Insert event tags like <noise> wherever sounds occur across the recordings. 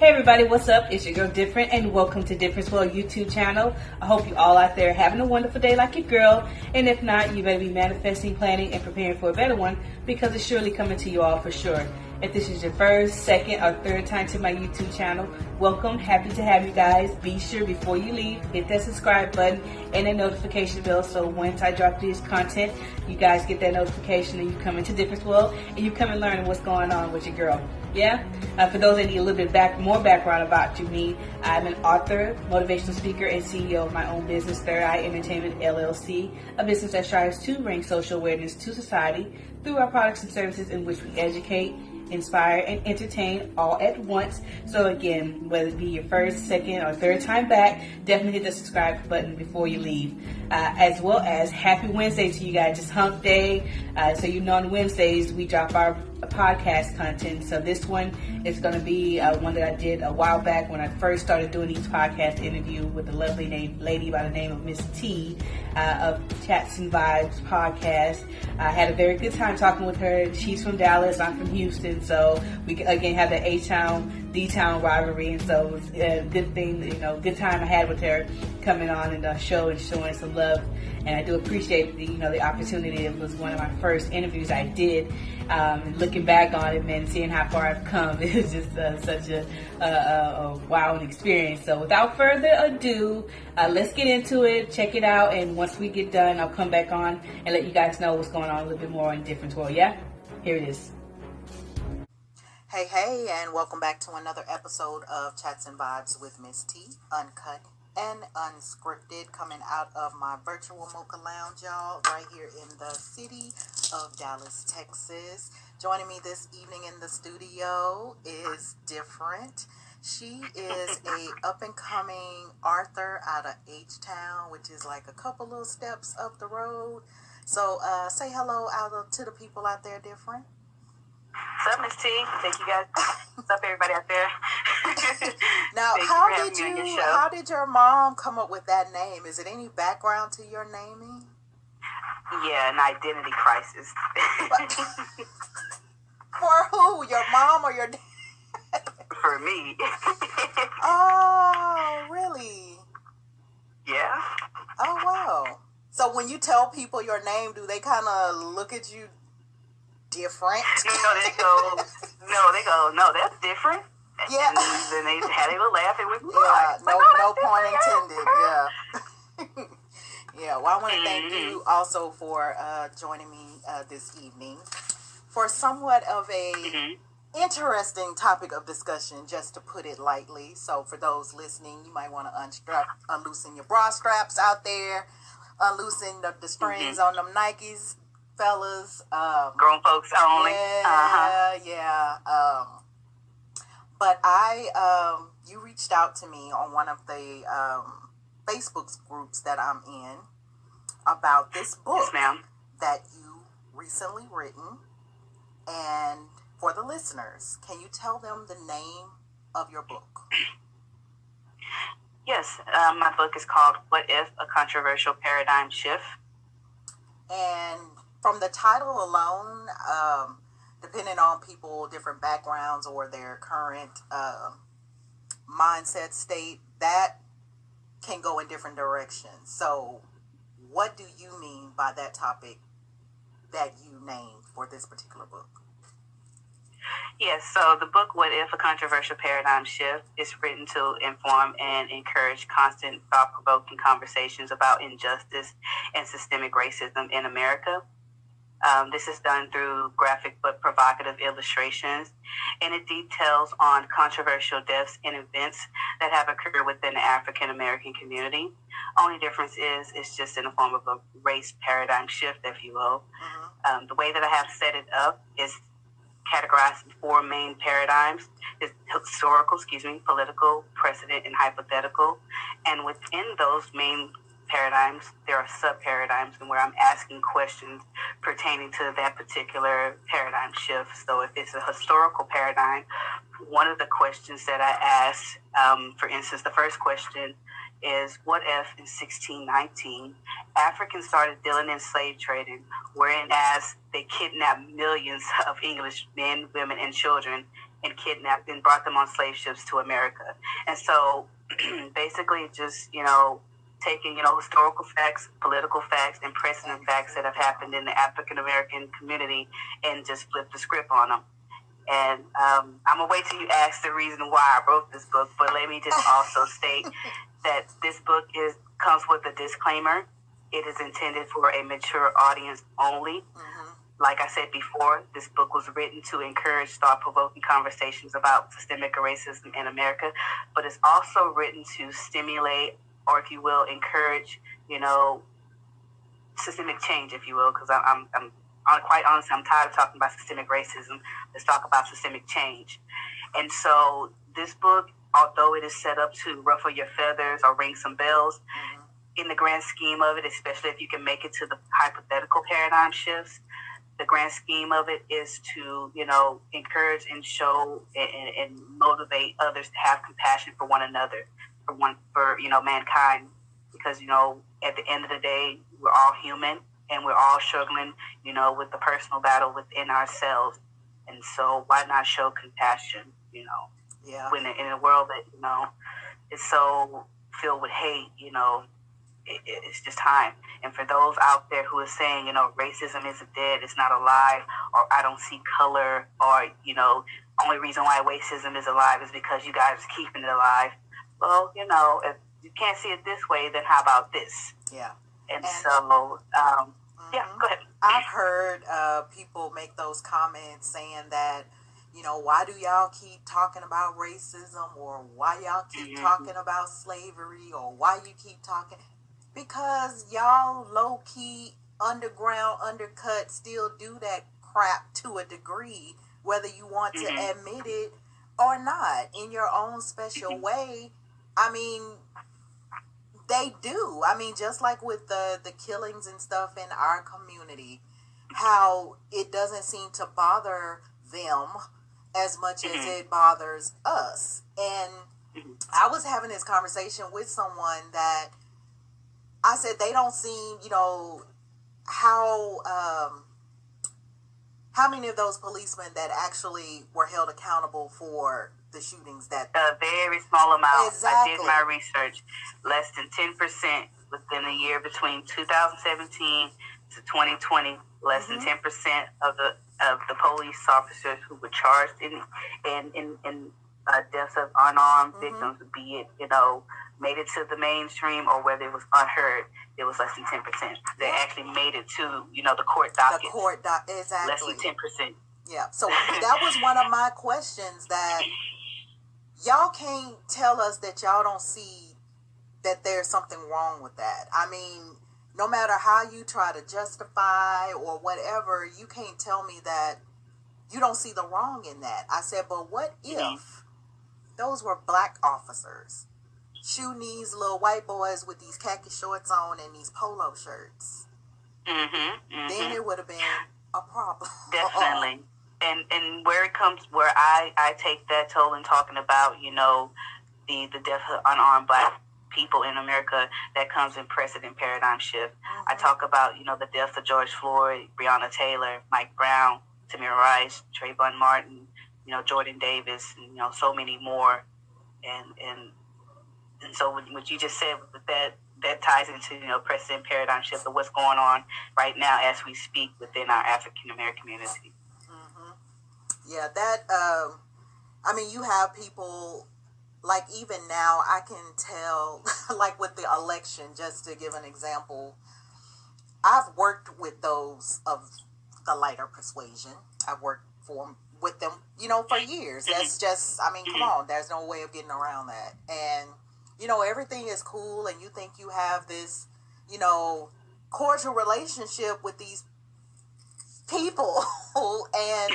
Hey everybody, what's up? It's your girl Different and welcome to Difference World YouTube channel. I hope you all out there having a wonderful day like your girl. And if not, you better be manifesting, planning, and preparing for a better one because it's surely coming to you all for sure. If this is your first, second, or third time to my YouTube channel, welcome. Happy to have you guys. Be sure before you leave, hit that subscribe button and the notification bell so once I drop this content, you guys get that notification and you come into Difference World and you come and learn what's going on with your girl. Yeah? Uh, for those that need a little bit back, more background about you, me, I'm an author, motivational speaker, and CEO of my own business, Third Eye Entertainment LLC, a business that strives to bring social awareness to society through our products and services in which we educate, inspire, and entertain all at once. So again, whether it be your first, second, or third time back, definitely hit the subscribe button before you leave. Uh, as well as happy Wednesday to you guys. It's hump day. Uh, so you know on Wednesdays we drop our podcast content. So this one is going to be uh, one that I did a while back when I first started doing these podcast interview with a lovely name, lady by the name of Miss T uh, of Chats and Vibes podcast. I had a very good time talking with her. She's from Dallas. I'm from Houston. So we again have the A Town, D Town rivalry. And so it was a good thing, you know, good time I had with her coming on and the show and showing some love. And I do appreciate the, you know, the opportunity. It was one of my first interviews I did. Um, looking back on it, man, seeing how far I've come, <laughs> it was just uh, such a, a, a wow experience. So without further ado, uh, let's get into it, check it out, and once we get done, I'll come back on and let you guys know what's going on a little bit more in Difference World. Yeah, here it is. Hey, hey, and welcome back to another episode of Chats and Vibes with Miss T, uncut and unscripted, coming out of my virtual mocha lounge, y'all, right here in the city of Dallas, Texas. Joining me this evening in the studio is different. She is a <laughs> up and coming Arthur out of H Town, which is like a couple little steps up the road. So uh, say hello out to the people out there, different. What's up, Miss T? Thank you guys. <laughs> What's up, everybody out there? <laughs> now, how did you? How did your mom come up with that name? Is it any background to your naming? Yeah, an identity crisis. <laughs> For who? Your mom or your dad? For me. oh, really? Yeah. Oh, wow. So when you tell people your name, do they kind of look at you different. <laughs> You know, they go, no, they go, no, that's different. Yeah. And then they had a little laugh. It was yeah, no, like, no, no point intended. Yeah. <laughs> yeah. Well, I want to thank mm-hmm. you also for uh, joining me uh, this evening for somewhat of a. Mm-hmm. Interesting topic of discussion, just to put it lightly. So, for those listening, you might want to unstrap, unloosen your bra straps out there, unloosen the, the strings mm-hmm. on them Nikes fellas. Um, Grown folks only. Yeah, uh-huh. yeah. Um, but I, um, you reached out to me on one of the um, Facebook groups that I'm in about this book yes, that you recently written. And for the listeners, can you tell them the name of your book? <clears throat> Yes, um, my book is called What If a Controversial Paradigm Shift. And from the title alone, um, depending on people, different backgrounds or their current uh, mindset state, that can go in different directions. So, what do you mean by that topic that you named for this particular book? Yes, so the book, What If a Controversial Paradigm Shift, is written to inform and encourage constant thought provoking conversations about injustice and systemic racism in America. Um, this is done through graphic but provocative illustrations, and it details on controversial deaths and events that have occurred within the African American community. Only difference is it's just in the form of a race paradigm shift, if you will. Mm-hmm. Um, the way that I have set it up is categorized in four main paradigms: is historical, excuse me, political, precedent, and hypothetical. And within those main paradigms, there are sub paradigms, and where I'm asking questions pertaining to that particular paradigm shift. So, if it's a historical paradigm, one of the questions that I ask, um, for instance, the first question is what if in 1619 Africans started dealing in slave trading, whereas they kidnapped millions of English men, women, and children and kidnapped and brought them on slave ships to America. And so <clears throat> basically just, you know, taking, you know, historical facts, political facts, and precedent facts that have happened in the African American community and just flip the script on them. And um, I'm gonna wait till you ask the reason why I wrote this book, but let me just <laughs> also state that this book is comes with a disclaimer. It is intended for a mature audience only. Mm-hmm. Like I said before, this book was written to encourage thought provoking conversations about systemic racism in America, but it's also written to stimulate or if you will, encourage, you know, systemic change, if you will, because I'm, I'm, I'm quite honestly, I'm tired of talking about systemic racism. Let's talk about systemic change. And so this book, although it is set up to ruffle your feathers or ring some bells, mm-hmm. in the grand scheme of it, especially if you can make it to the hypothetical paradigm shifts, the grand scheme of it is to, you know, encourage and show and, and motivate others to have compassion for one another for one for you know mankind because you know at the end of the day we're all human and we're all struggling you know with the personal battle within ourselves. And so why not show compassion you know yeah. when in a world that you know is so filled with hate you know it, it's just time. And for those out there who are saying you know racism isn't dead it's not alive or i don't see color or you know only reason why racism is alive is because you guys are keeping it alive well, you know, if you can't see it this way, then how about this? Yeah. And, and so, um, mm-hmm. yeah, go ahead. I've heard uh, people make those comments saying that, you know, why do y'all keep talking about racism or why y'all keep mm-hmm. talking about slavery or why you keep talking? Because y'all low key, underground, undercut still do that crap to a degree, whether you want mm-hmm. to admit it or not, in your own special mm-hmm. way I mean, they do. I mean, just like with the the killings and stuff in our community, how it doesn't seem to bother them as much as mm-hmm. it bothers us. And. I was having this conversation with someone that I said they don't seem, you know, how um, how many of those policemen that actually were held accountable for the shootings that a very small amount. Exactly. I did my research. Less than ten percent within a year between 2017 to 2020. Less mm-hmm. than ten percent of the of the police officers who were charged in in in, in uh, deaths of unarmed mm-hmm. victims, be it you know made it to the mainstream or whether it was unheard, it was less than ten percent. They yeah. actually made it to you know the court docket. The court doc exactly less than ten percent. Yeah. So that was one of my questions that y'all can't tell us that y'all don't see that there's something wrong with that. I mean, no matter how you try to justify or whatever, you can't tell me that you don't see the wrong in that. I said, but what if those were black officers shooting these little white boys with these khaki shorts on and these polo shirts? Mm-hmm, mm-hmm. Then it would have been a problem. <laughs> Definitely and and where it comes where I I take that toll in talking about you know the the death of unarmed black people in America that comes in precedent paradigm shift. Mm-hmm. I talk about you know the death of George Floyd, Breonna Taylor, Mike Brown, Tamir Rice, Trayvon Martin, you know Jordan Davis, and you know so many more, and and and so what you just said with that that ties into you know precedent paradigm shift of what's going on right now as we speak within our African American community yeah, that. Um, I mean, you have people like even now. I can tell, <laughs> like with the election, just to give an example. I've worked with those of the lighter persuasion. I've worked for with them, you know, for years. That's just. I mean, come on. There's no way of getting around that. And you know, everything is cool, and you think you have this, you know, cordial relationship with these people, <laughs> and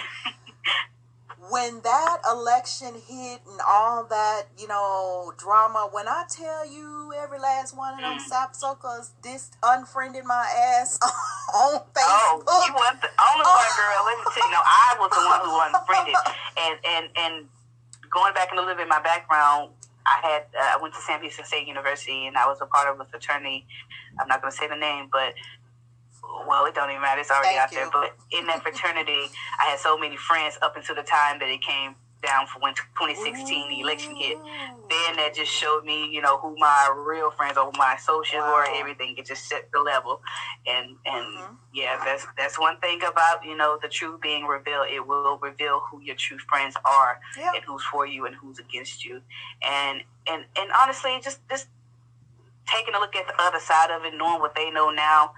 when that election hit and all that, you know, drama, when I tell you every last one of them mm. sapsuckers this unfriended my ass <laughs> on Facebook. Oh, you weren't the only one, <laughs> girl. Let me tell you, no, I was the one who unfriended. and and and going back in a little bit, my background, I had uh, I went to Sam Houston State University, and I was a part of a fraternity. I'm not going to say the name, but well, it don't even matter. It's already Thank out you. there. But in that fraternity, I had so many friends up until the time that it came down for when 2016 the election hit. Then that just showed me, you know, who my real friends or my associates wow. were. Everything it just set the level, and and mm-hmm. yeah, that's that's one thing about you know the truth being revealed. It will reveal who your true friends are and who's for you and who's against you, and and and honestly, just just taking a look at the other side of it, knowing what they know now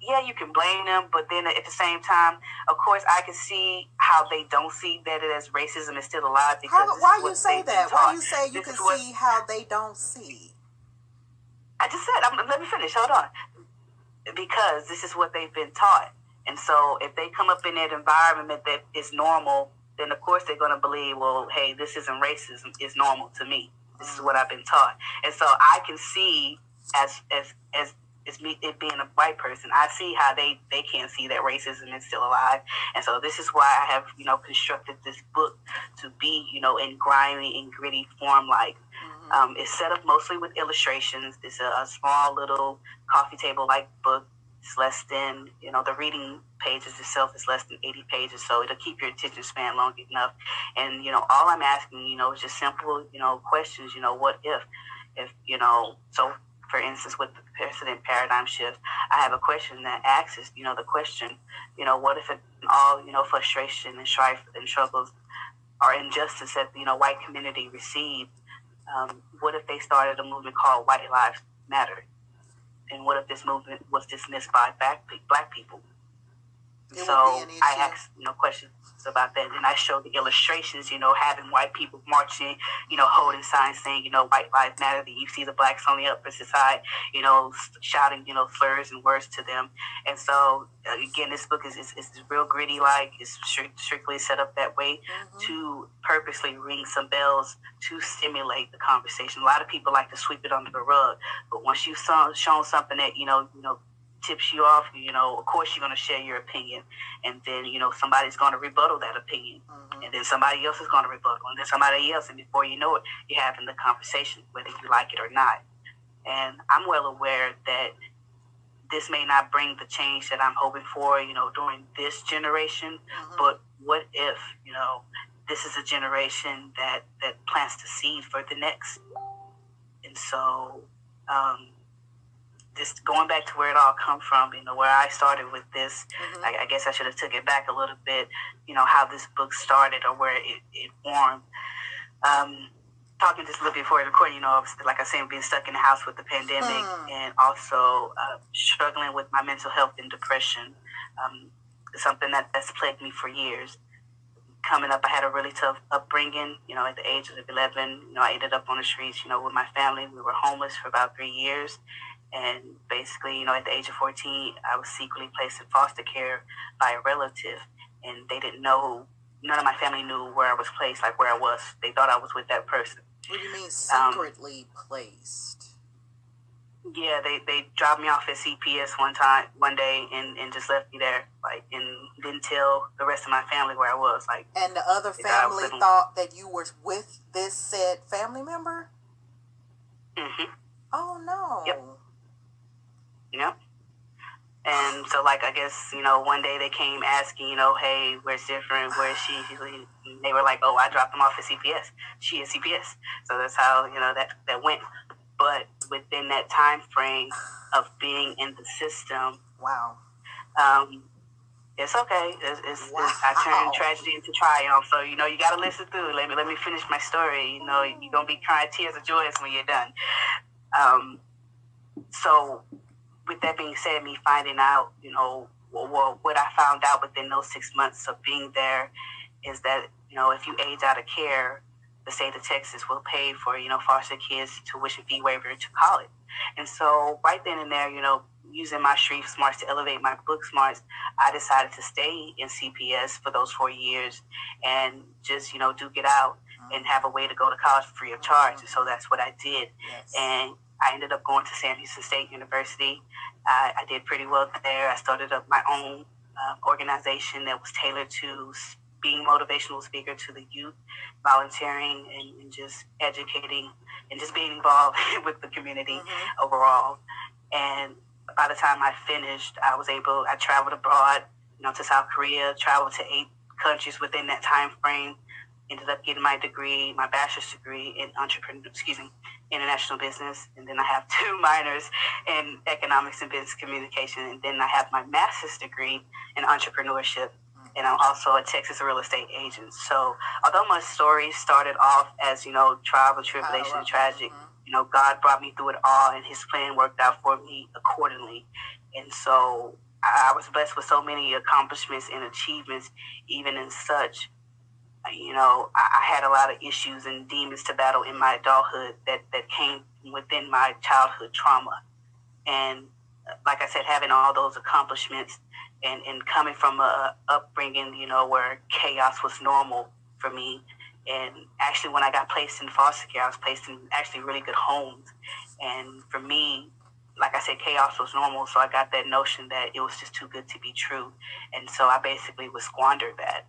yeah, you can blame them, but then at the same time, of course, I can see how they don't see that it as racism is still alive. Because how, why you say that? Why you say you this can see how they don't see? I just said, I'm, let me finish. Hold on, because this is what they've been taught, and so if they come up in that environment that is normal, then of course they're going to believe, well, hey, this isn't racism; it's normal to me. This is what mm. I've been taught, and so I can see as as as it's me it being a white person. I see how they they can't see that racism is still alive, and so this is why I have you know constructed this book to be you know in grimy and gritty form. Like mm-hmm. um, it's set up mostly with illustrations. It's a, a small little coffee table like book. It's less than you know the reading pages itself is less than 80 pages, so it'll keep your attention span long enough. And you know all I'm asking you know is just simple you know questions. You know what if if you know so for instance, with the precedent paradigm shift, I have a question that asks, you know, the question, you know, what if it, all, you know, frustration and strife and struggles or injustice that, you know, white community received, um, what if they started a movement called White Lives Matter? And what if this movement was dismissed by black, black people? So I ask, you know, questions about that. And I show the illustrations, you know, having white people marching, you know, holding signs saying, you know, white lives matter. That you see the blacks on the opposite side, you know, shouting, you know, slurs and words to them. And so, uh, again, this book is, is, is real gritty, like it's strictly set up that way mm-hmm. to purposely ring some bells to stimulate the conversation. A lot of people like to sweep it under the rug, but once you've shown something that, you know, you know, tips you off, you know, of course you're going to share your opinion. And then, you know, somebody's going to rebuttal that opinion. Mm-hmm. And then somebody else is going to rebuttal. And then somebody else. And before you know it, you're having the conversation, whether you like it or not. And I'm well aware that this may not bring the change that I'm hoping for, you know, during this generation. Mm-hmm. But what if, you know, this is a generation that, that plants the seed for the next? And so, um, just going back to where it all come from, you know, where I started with this, mm-hmm. I, I, guess I should have took it back a little bit, you know, how this book started or where it, it formed. Um, talking just a little bit before recording, you know, like I said, being stuck in the house with the pandemic hmm. and also uh, struggling with my mental health and depression, um, something that, that's plagued me for years. Coming up, I had a really tough upbringing. You know, at the age of 11, you know, I ended up on the streets, you know, with my family. We were homeless for about three years. And basically, you know, at the age of 14, I was secretly placed in foster care by a relative. And they didn't know, none of my family knew where I was placed, like where I was. They thought I was with that person. What do you mean secretly um, placed? Yeah, they, they dropped me off at CPS one time, one day, and, and just left me there, like, and didn't tell the rest of my family where I was, like. And the other family thought, thought that you were with this said family member. Mm-hmm. Oh no. Yep. Yep. And so, like, I guess, you know, one day they came asking, you know, hey, where's different? Where's she? They were like, oh, I dropped them off at CPS. She is CPS. So that's how, you know, that, that went. But within that time frame of being in the system, wow. Um, it's okay. It's, it's, wow. it's, I turned tragedy into triumph. So you know, you got to listen through. Let me let me finish my story. You know, you're gonna be crying tears of joy when you're done. Um, so with that being said, me finding out, you know, well, what I found out within those six months of being there is that, you know, if you age out of care, the state of Texas will pay for, you know, foster kids tuition fee waiver to college. And so right then and there, you know, using my street smarts to elevate my book smarts, I decided to stay in CPS for those four years and just, you know, duke it out mm-hmm. and have a way to go to college free of charge. And so that's what I did. Yes. And I ended up going to Sam Houston State University. Uh, I did pretty well there. I started up my own uh, organization that was tailored to being motivational speaker to the youth, volunteering and, and just educating and just being involved <laughs> with the community mm-hmm. overall. And by the time I finished, I was able. I traveled abroad, you know, to South Korea, traveled to eight countries within that time frame, ended up getting my degree, my bachelor's degree in entrepreneur, excuse me, international business, and then I have <laughs> two minors in economics and business communication, and then I have my master's degree in entrepreneurship, and I'm also a Texas real estate agent. So, although my story started off as you know trial and tribulation, and tragic, mm-hmm. you know, God brought me through it all, and His plan worked out for me accordingly, and so. I was blessed with so many accomplishments and achievements, even in such you know, I, I, had a lot of issues and demons to battle in my adulthood that, that came within my childhood trauma. And uh, like I said, having all those accomplishments and, and coming from a upbringing, you know, where chaos was normal for me. And actually, when I got placed in foster care, I was placed in actually really good homes. And for me, like I said, chaos was normal. So I got that notion that it was just too good to be true. And so I basically was squandered that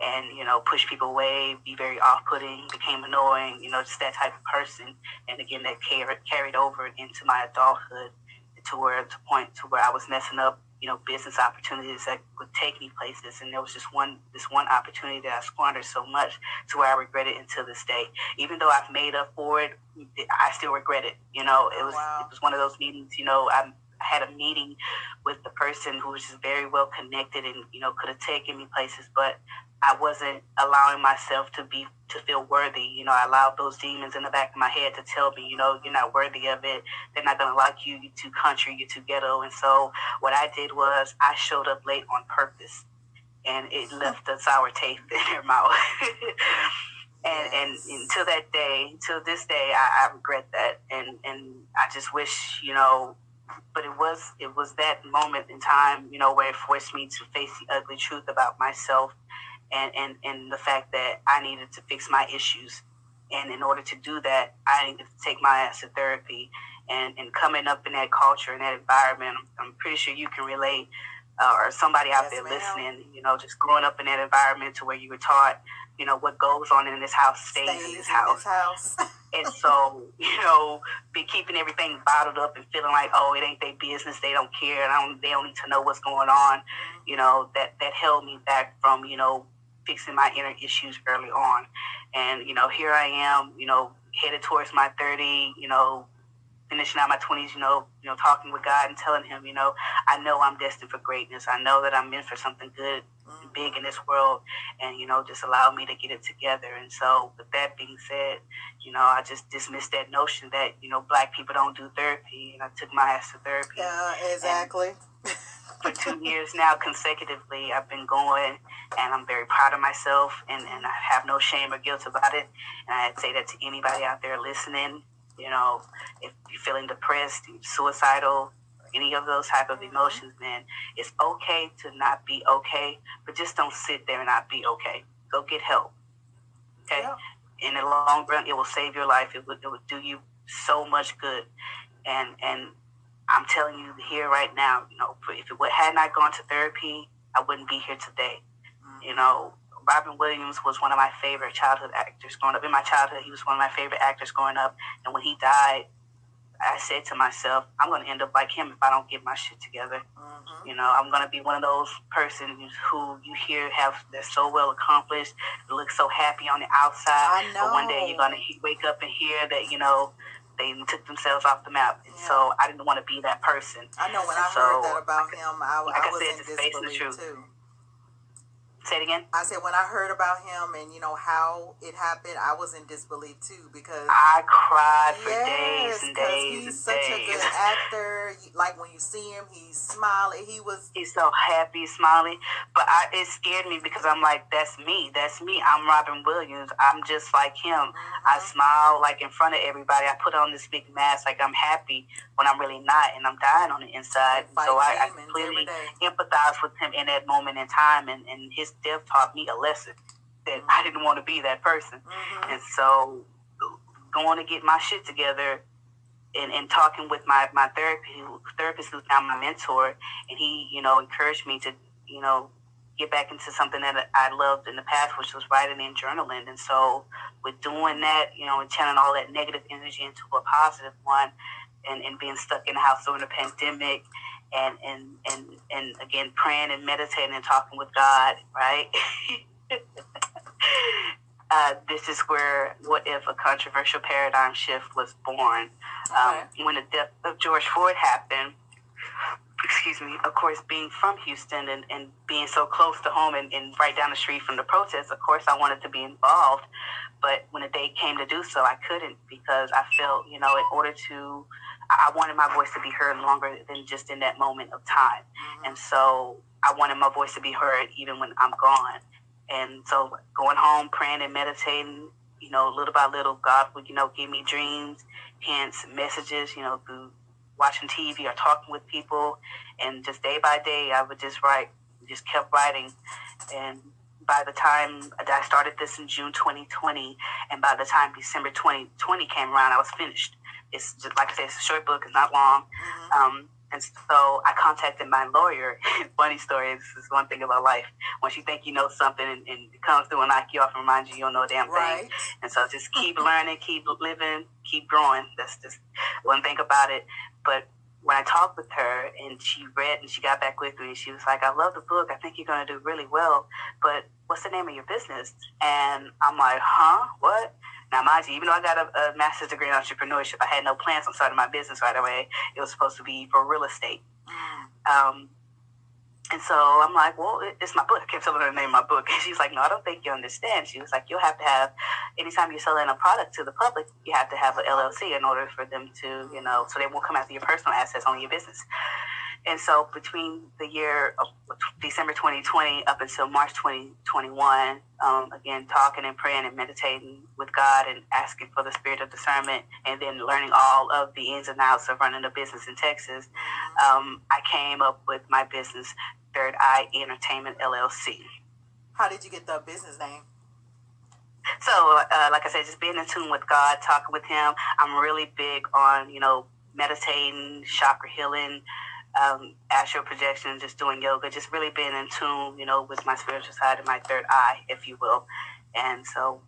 and you know push people away, be very off-putting, became annoying, you know, just that type of person. And again, that carried carried over into my adulthood to where to point to where I was messing up, you know, business opportunities that would take me places. And there was just one this one opportunity that I squandered so much to where I regret it until this day. Even though I've made up for it, I still regret it. You know, it was wow. it was one of those meetings. You know, I had a meeting with the person who was just very well connected and you know could have taken me places, but I wasn't allowing myself to be to feel worthy. You know, I allowed those demons in the back of my head to tell me, you know, you're not worthy of it. They're not gonna like you. You're too country. You're too ghetto. And so what I did was I showed up late on purpose, and it mm-hmm. left a sour taste <laughs> in their mouth. and and until that day, until this day, I, I regret that, and and I just wish, you know, but it was it was that moment in time, you know, where it forced me to face the ugly truth about myself and, and, and the fact that I needed to fix my issues. And in order to do that, I needed to take my ass to therapy. And, and coming up in that culture and that environment, I'm, I'm pretty sure you can relate, uh, or somebody out yes, there ma'am. listening, you know, just growing up in that environment to where you were taught, you know, what goes on in this house stays, stays in this house. This house. <laughs> and so, <laughs> you know, be keeping everything bottled up and feeling like, oh, it ain't their business, they don't care, and I don't, they don't need to know what's going on. You know, that that held me back from, you know, fixing my inner issues early on. And, you know, here I am, you know, headed towards my 30, you know, finishing out my 20s, you know, you know, talking with God and telling him, you know, I know I'm destined for greatness. I know that I'm meant for something good and big in this world and, you know, just allow me to get it together. And so with that being said, you know, I just dismissed that notion that, you know, black people don't do therapy and I took my ass to therapy. Yeah, exactly. for two years now consecutively, I've been going and I'm very proud of myself and, and I have no shame or guilt about it. And I'd say that to anybody out there listening, you know, if you're feeling depressed, suicidal, any of those type of emotions, man, it's okay to not be okay, but just don't sit there and not be okay. Go get help. Okay? Yeah. In the long run, it will save your life. It would, it would do you so much good. And and I'm telling you here right now, you know, if it had not gone to therapy, I wouldn't be here today. Mm-hmm. You know, Robin Williams was one of my favorite childhood actors growing up. In my childhood, he was one of my favorite actors growing up. And when he died, I said to myself, I'm going to end up like him if I don't get my shit together. Mm-hmm. You know, I'm going to be one of those persons who you hear have they're so well accomplished, look so happy on the outside, but one day you're going to wake up and hear that you know they took themselves off the map. And yeah. so I didn't want to be that person. I know when and I so, heard that about him, I, like I, I was said, in disbelief too. Say it again. I said when I heard about him and you know how it happened, I was in disbelief too because I cried for yes, days and days. He's such days. a good actor. Like when you see him, he's smiling. He was. He's so happy, smiling. But I, it scared me because I'm like, that's me. That's me. I'm Robin Williams. I'm just like him. Mm-hmm. I smile like in front of everybody. I put on this big mask like I'm happy when I'm really not, and I'm dying on the inside. So I, I completely empathize with him in that moment in time, and, and his death taught me a lesson that I didn't want to be that person. Mm-hmm. And so going to get my shit together and, and talking with my, my therapy therapist who's now my mentor and he, you know, encouraged me to, you know, get back into something that I loved in the past, which was writing and journaling. And so with doing that, you know, and channeling all that negative energy into a positive one and, and being stuck in the house during the pandemic and and and and again praying and meditating and talking with God, right? <laughs> uh, this is where what if a controversial paradigm shift was born. Um, when the death of George Floyd happened, excuse me, of course, being from Houston and, and being so close to home and, and right down the street from the protests, of course, I wanted to be involved. But when the day came to do so, I couldn't because I felt, you know, in order to, I wanted my voice to be heard longer than just in that moment of time. Mm-hmm. And so I wanted my voice to be heard even when I'm gone. And so going home, praying and meditating, you know, little by little, God would, you know, give me dreams, hints, messages, you know, through watching TV or talking with people. And just day by day, I would just write, just kept writing. And by the time I started this in June 2020, and by the time December 2020 came around, I was finished. It's just like I said, it's a short book, it's not long. Um, and so I contacted my lawyer. <laughs> Funny story, this is one thing about life. Once you think you know something and, and it comes through and knock you off and remind you you don't know a damn thing. Right. And so just keep learning, keep living, keep growing. That's just one thing about it. But when I talked with her and she read and she got back with me she was like, I love the book. I think you're going to do really well. But what's the name of your business? And I'm like, huh? What? Now, mind you, even though I got a, a master's degree in entrepreneurship, I had no plans on starting my business right away. It was supposed to be for real estate. Um, and so I'm like, well, it's my book. I kept telling her the name of my book. And <laughs> she's like, no, I don't think you understand. She was like, you'll have to have, anytime you're selling a product to the public, you have to have an LLC in order for them to, you know, so they won't come after your personal assets on your business. And so between the year of December 2020 up until March 2021, um, again, talking and praying and meditating with God and asking for the spirit of discernment and then learning all of the ins and outs of running a business in Texas, um, I came up with my business, Third Eye Entertainment LLC. How did you get the business name? So, uh, like I said, just being in tune with God, talking with Him. I'm really big on, you know, meditating, chakra healing, um, astral projection, just doing yoga, just really being in tune, you know, with my spiritual side and my third eye, if you will. And so,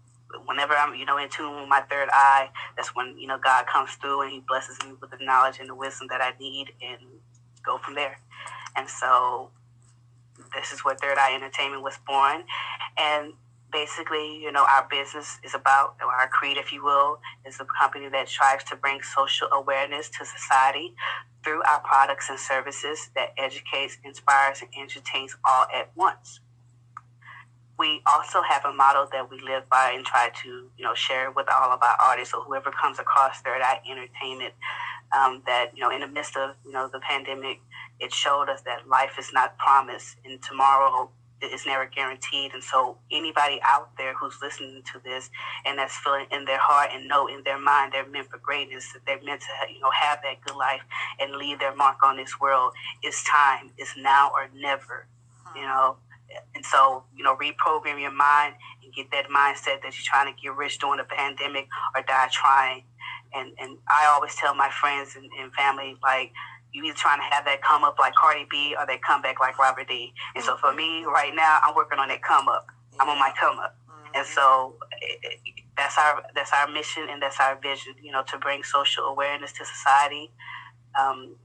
whenever I'm, you know, in tune with my third eye, that's when, you know, God comes through and He blesses me with the knowledge and the wisdom that I need and go from there. And so, this is where Third Eye Entertainment was born. And basically, you know, our business is about, our creed, if you will, is a company that strives to bring social awareness to society through our products and services that educates, inspires, and entertains all at once. We also have a model that we live by and try to, you know, share with all of our artists or whoever comes across Third Eye Entertainment. Um, that you know, in the midst of you know the pandemic, it showed us that life is not promised, and tomorrow is never guaranteed. And so, anybody out there who's listening to this and that's feeling in their heart and know in their mind they're meant for greatness, that they're meant to, you know, have that good life and leave their mark on this world. It's time. It's now or never. You hmm. know. And so, you know, reprogram your mind and get that mindset that you're trying to get rich during the pandemic or die trying. And and I always tell my friends and, and family like you either trying to have that come up like Cardi B or that come back like Robert D. And so for me right now, I'm working on that come up. I'm on my come up. And so it, it, that's our that's our mission and that's our vision. You know, to bring social awareness to society um,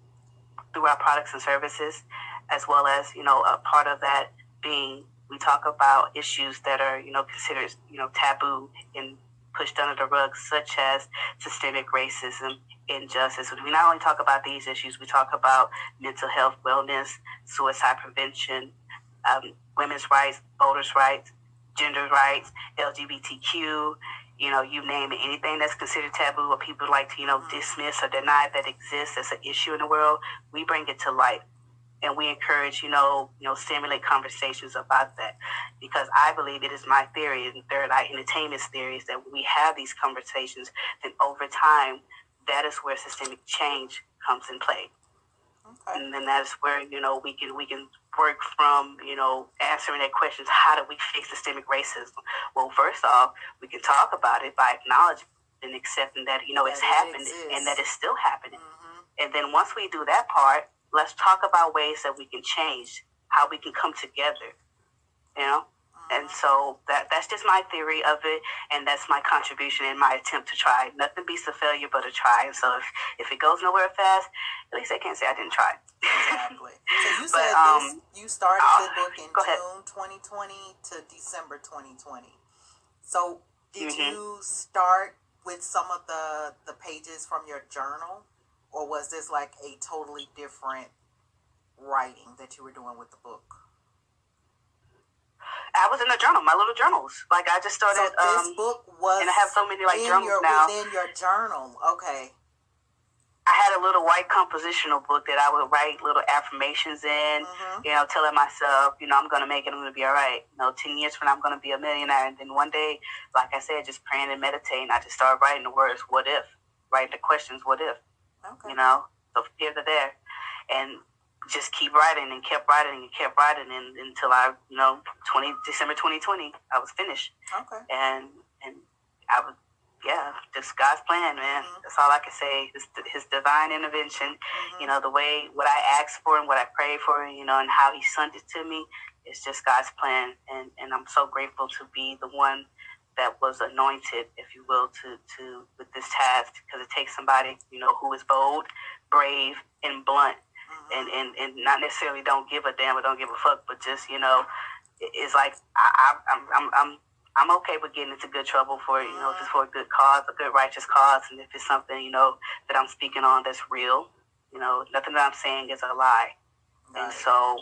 through our products and services, as well as you know a part of that being we talk about issues that are you know considered you know taboo and pushed under the rug, such as systemic racism, injustice. We not only talk about these issues, we talk about mental health, wellness, suicide prevention, um, women's rights, voters' rights, gender rights, LGBTQ, you know, you name it, anything that's considered taboo or people like to, you know, dismiss or deny that exists as an issue in the world, we bring it to light. And we encourage, you know, you know, stimulate conversations about that. Because I believe it is my theory and third eye entertainment's theory is that when we have these conversations, then over time, that is where systemic change comes in play Okay. and then that's where you know we can we can work from you know answering that questions how do we fix systemic racism well first off we can talk about it by acknowledging and accepting that you know it's it happened exists. and that it's still happening Mhm. and then once we do that part let's talk about ways that we can change how we can come together you know and so that that's just my theory of it and that's my contribution and my attempt to try nothing beats a failure but a try and so if, if it goes nowhere fast at least i can't say i didn't try Exactly. <laughs> So you But, said um, this. You started uh, the book in. June 2020 to December 2020. So, did Mhm. you start with some of the the pages from your journal, or was this like a totally different writing that you were doing with the book? I was in the journal, my little journals. Like I just started. so this um, book was and I have so many like journals your now. within your journal. Okay. I had a little white compositional book that I would write little affirmations in. Mhm. You know, telling myself, you know, I'm gonna make it. I'm gonna be all right. You know, ten years from now, I'm gonna be a millionaire. And then one day, like I said, just praying and meditating, I just started writing the words, "What if?" Writing the questions, "What if?" Okay. you know, so from here to there, and just keep writing and kept writing and kept writing and, until I, you know, twenty December twenty twenty, I was finished, Okay. and and I was, yeah, just God's plan, man. Mhm. That's all I can say. His His divine intervention, Mhm. you know, the way what I asked for and what I prayed for, you know, and how He sent it to me, it's just God's plan, and and I'm so grateful to be the one that was anointed, if you will, to to with this task because it takes somebody, you know, who is bold, brave, and blunt, Mhm. and and and not necessarily don't give a damn or don't give a fuck, but just you know, it's like I, I I'm I'm I'm I'm okay with getting into good trouble for you know just for a good cause, a good righteous cause, and if it's something you know that I'm speaking on that's real, you know, nothing that I'm saying is a lie. And so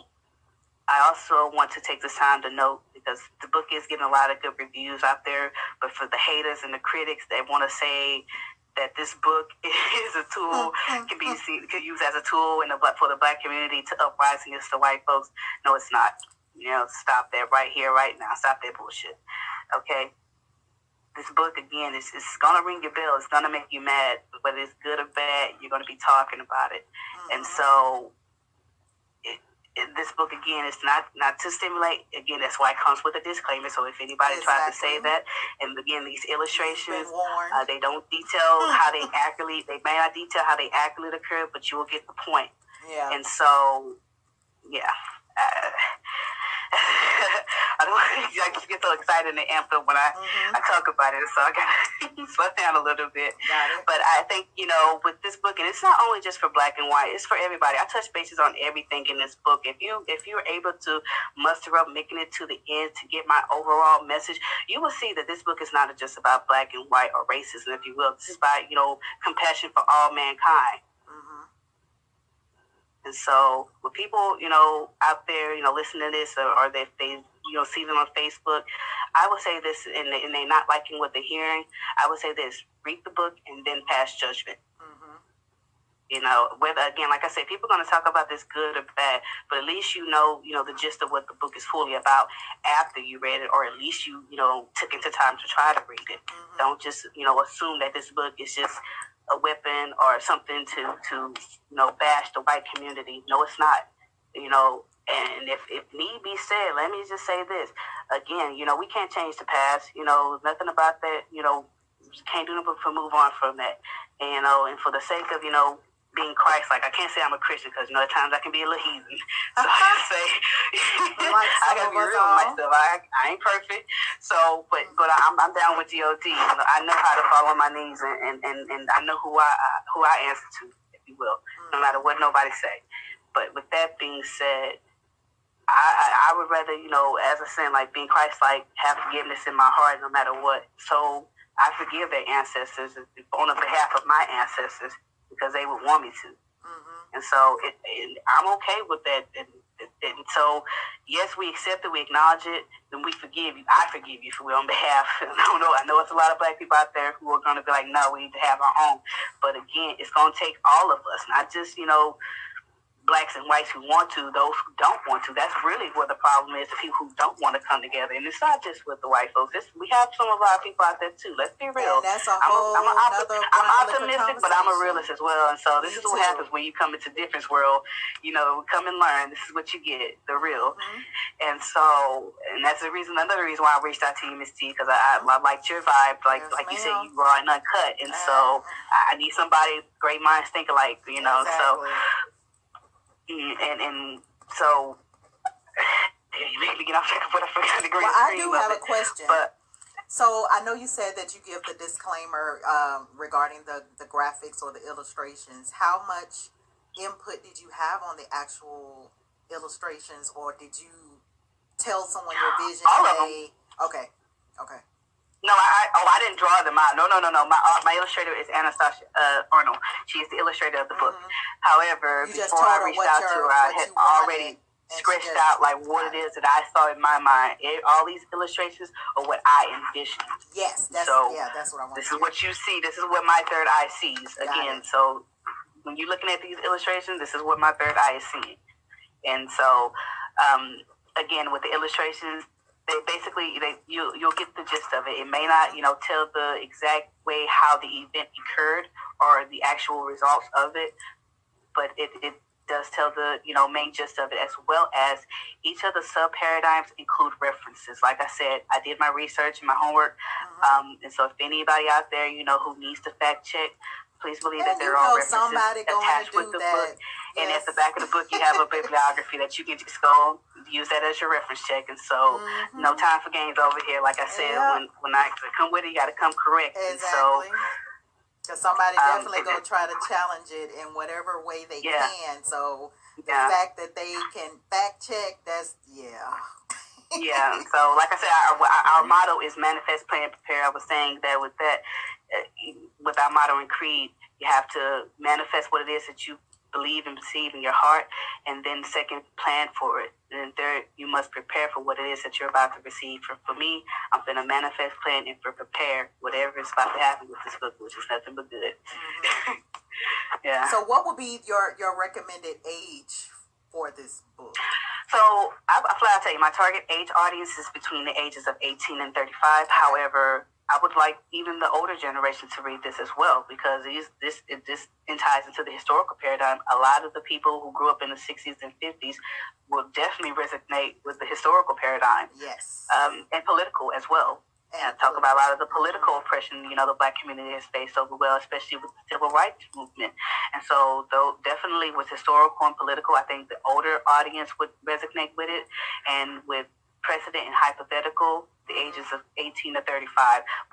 I also want to take this time to note because the book is getting a lot of good reviews out there, but for the haters and the critics that want to say that this book <laughs> is a tool can be seen, can use as a tool in the black for the black community to uprise against the white folks. No, it's not. You know, stop that right here, right now. Stop that bullshit. Okay. This book again is it's gonna ring your bell. It's gonna make you mad, whether it's good or bad. You're gonna be talking about it. And Mhm. so, this book again is not not to stimulate. Again, that's why it comes with a disclaimer. So if anybody tries to say that, and again, these illustrations uh, they don't detail how they accurately. They may not detail how they accurately occur, but you will get the point. yeah. And so, yeah. Uh, <laughs> I don't. I just get so excited and amped up when I Mhm. I talk about it, so I gotta <laughs> slow down a little bit. But I think, you know, with this book, and it's not only just for black and white, it's for everybody. I touch bases on everything in this book. If you if you're able to muster up making it to the end to get my overall message, you will see that this book is not just about black and white or racism, if you will. This is about, you know, compassion for all mankind. And so, with people, you know, out there, you know, listening to this, or, or if they, you know, see them on Facebook, I would say this, and, they, and they're not liking what they're hearing. I would say this: read the book and then pass judgment. Mhm. You know, whether again, like I said, people are going to talk about this good or bad, but at least you know, you know, the gist of what the book is fully about after you read it, or at least you, you know, took into time to try to read it. Mhm. Don't just, you know, assume that this book is just a weapon or something to, to, you know, bash the white community. No, it's not. You know, and if, if need be said, let me just say this again. You know, we can't change the past. You know, nothing about that. You know, can't do nothing but move on from that. And, you know, and for the sake of, you know, being Christ like, I can't say I'm a Christian because, you know, at times I can be a little heathen. <laughs> So I just say, <laughs> Like I gotta be real with myself. I, I ain't perfect. So, but but I'm, I'm down with God. You know, I know how to fall on my knees and, and, and, and I know who I who I answer to, if you will, no matter what nobody say. But with that being said, I, I, I would rather, you know, as a sin, like being Christ like, have forgiveness in my heart no matter what. So I forgive their ancestors on the behalf of my ancestors because they would want me to. Mhm. And so it, and I'm okay with that. And, and so, yes, we accept it, we acknowledge it, then we forgive you. I forgive you for on behalf. <laughs> I don't know. I know it's a lot of black people out there who are going to be like, no, we need to have our own. But again, it's going to take all of us, not just, you know, blacks and whites who want to, those who don't want to. That's really where the problem is, the people who don't want to come together. And it's not just with the white folks. It's, we have some of our people out there too. Let's be real. And that's a I'm, a, whole I'm, a, I'm optimistic, but I'm a realist as well. And so this Me is what too. happens when you come into difference world. You know, come and learn. This is what you get, the real. Mhm. And so, and that's the reason, another reason why I reached out to you, Miss T, because I, I, I liked your vibe. Like, Yes, like you said, you raw and uncut. And so, I I need somebody great minds think alike. You know, so Exactly. Mm, and and so <sighs> you get off track of what I forgot the green Well, I do have a question. But So I know you said that you give the disclaimer um, regarding the, the graphics or the illustrations. How much input did you have on the actual illustrations, or did you tell someone your vision? All of hey, okay, okay, No, I oh I didn't draw them out. No, no, no, no. My uh, my illustrator is Anastasia uh, Arnold. She is the illustrator of the book. Mm-hmm. However, You before I reached out to her, I had already and she sketched just- out like what it is that I saw in my mind. It, all these illustrations are what I envisioned. Yes, that's So, yeah, that's what I want. This is what you see. This is what my third eye sees. Got Again, it. so when you're looking at these illustrations, this is what my third eye is seeing. And so, um, again, with the illustrations, they basically they you you'll get the gist of it. It may not you know tell the exact way how the event occurred or the actual results of it, but it, it does tell the you know main gist of it as well as each of the sub paradigms include references. Like I said, I did my research and my homework, um, and so if anybody out there you know who needs to fact check, please believe And that there are references somebody attached with the that. book. And at the back of the book, you have a <laughs> bibliography that you can just go use that as your reference check. And so, Mhm. no time for games over here. Like I said, Yeah. when when I come with it, you got to come correct. And so, Because somebody Um, definitely gonna try to challenge it in whatever way they Yeah. can. So the yeah, fact that they can fact check, that's yeah. yeah. <laughs> So, like I said, our, our, motto is manifest, plan, prepare. I was saying that with that, with our motto and creed, you have to manifest what it is that you believe and perceive in your heart, and then second, plan for it. And third, you must prepare for what it is that you're about to receive. For, for me, I'm going to manifest, plan, and for prepare whatever is about to happen with this book, which is nothing but good. Mhm. <laughs> Yeah. So what would be your your recommended age for this book? So I, I flat out tell you, my target age audience is between the ages of 18 and 35. However, I would like even the older generation to read this as well because these, this it, this ties into the historical paradigm. A lot of the people who grew up in the 60s and 50s will definitely resonate with the historical paradigm Yes. um, and political as well. And talk about a lot of the political oppression, you know, the black community has faced over well, especially with the civil rights movement. And so, though definitely with historical and political, I think the older audience would resonate with it, and with precedent and hypothetical, the ages of 18 to 35.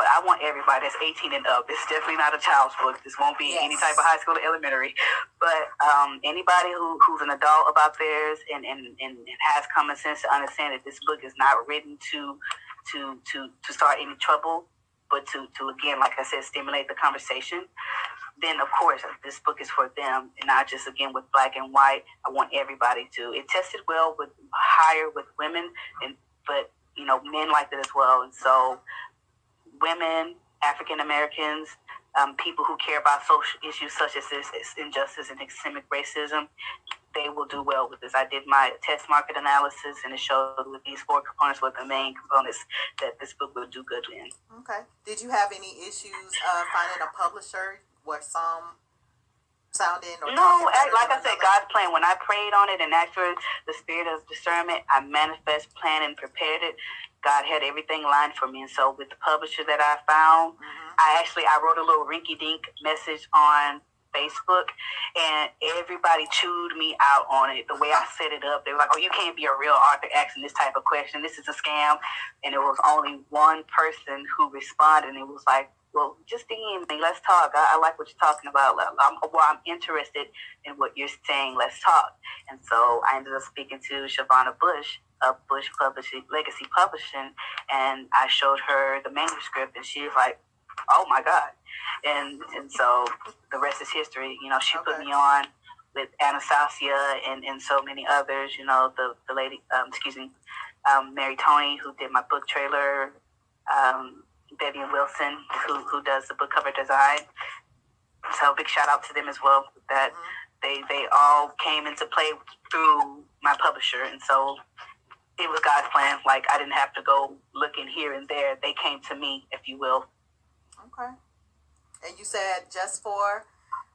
But I want everybody that's 18 and up. It's definitely not a child's book. This won't be any type of high school or elementary. But um, anybody who, who's an adult about theirs and, and, and, and has common sense to understand that this book is not written to to to to start any trouble, but to to again, like I said, stimulate the conversation. Then of course this book is for them, and not just again with black and white. I want everybody to. It tested well with higher with women, and but you know men liked it as well, and so women, African Americans, um, people who care about social issues such as this injustice and systemic racism, they will do well with this. I did my test market analysis, and it showed with these four components were the main components that this book would do good in. Okay. Did you have any issues uh, finding a publisher? Were some sounding or No, I- like I said, another? God's plan. When I prayed on it and asked for the spirit of discernment, I manifest, planned, and prepared it. God had everything lined for me, and so with the publisher that I found, Mhm. I actually I wrote a little rinky dink message on Facebook, and everybody chewed me out on it. The way I set it up, they were like, "Oh, you can't be a real author asking this type of question. This is a scam." And it was only one person who responded, and it was like, "Well, just DM me. Let's talk. I, I like what you're talking about. I'm, well, I'm interested in what you're saying. Let's talk." And so I ended up speaking to Shavana Bush of Bush Publishing Legacy Publishing, and I showed her the manuscript, and she was like, "Oh my God!" And and so the rest is history. You know, she put me on with Anastasia and, and so many others. You know, the the lady, um, excuse me, um, Mary Tony, who did my book trailer, um, Vivian Wilson, who who does the book cover design. So big shout out to them as well. That Mhm. they they all came into play through my publisher, and so it was God's plan. Like I didn't have to go looking here and there. They came to me, if you will. Okay. And you said just for